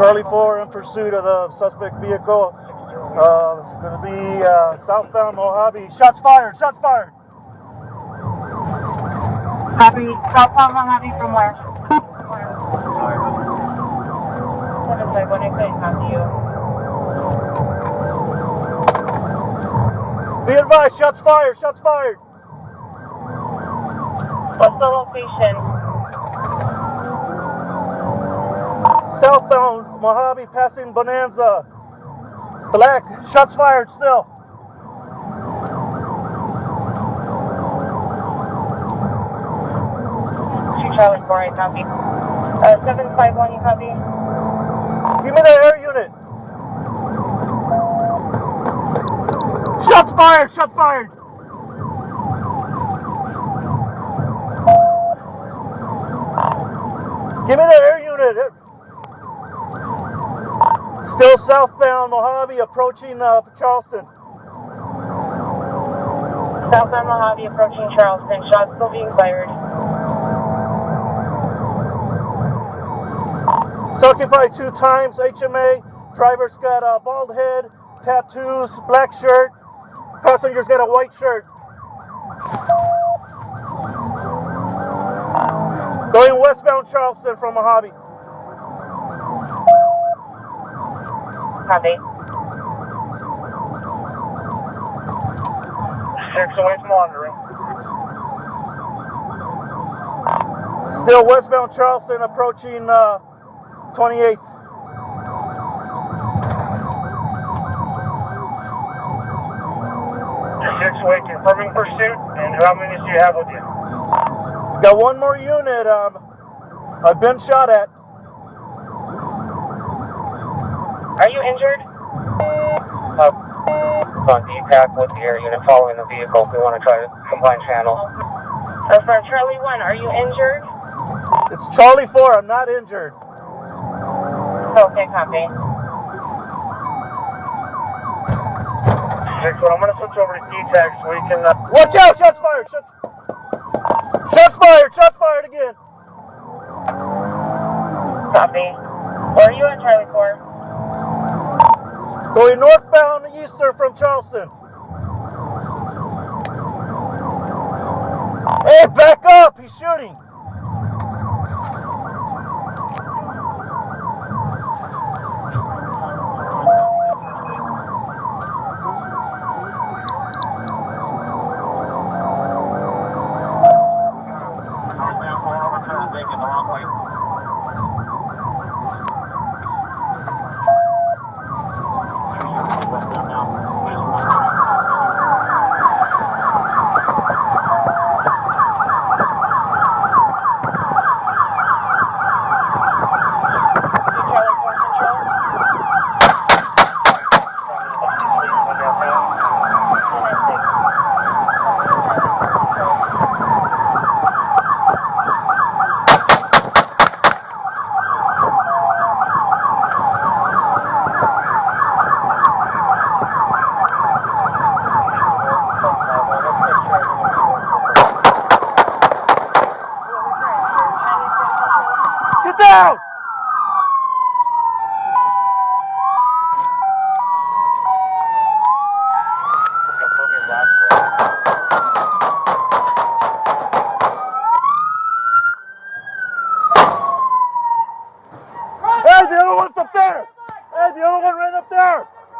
Charlie 4 in pursuit of the suspect vehicle. Uh, it's going to be uh, southbound Mojave. Shots fired! Shots fired! Copy. Southbound Mojave from where? Seven five one. I couldn't copy you. Be advised, shots fired! Shots fired! What's the location? Southbound Mojave passing Bonanza. Black, shots fired still. Two Charlie four. I copy. Uh, seven five one. You copy? Give me the air unit. Shots fired! Shots fired! Give me the air unit. Still southbound Mojave approaching uh, Charleston. Southbound Mojave approaching Charleston. Shots still being fired. It's occupied two times. HMA. Driver's got a bald head, tattoos, black shirt. Passenger's got a white shirt. Going westbound Charleston from Mojave. Copy. Six away from monitoring. Still westbound Charleston approaching uh, 28th. Six away confirming pursuit. And how many do you have with you? Got one more unit. Um, I've been shot at. Are you injured? Uh, on DPAC with the air unit following the vehicle. We want to try to combine channels. Uh, for Charlie one. Are you injured? It's Charlie 4. I'm not injured. Okay. Copy. Six one. I'm going to switch over to DTAC so we can. Uh, Watch out! Shots fired! Shots, shots fired! Shots fired again! Copy. Where are you at, Charlie four? Going northbound eastern from Charleston. Hey, back up! He's shooting. Down!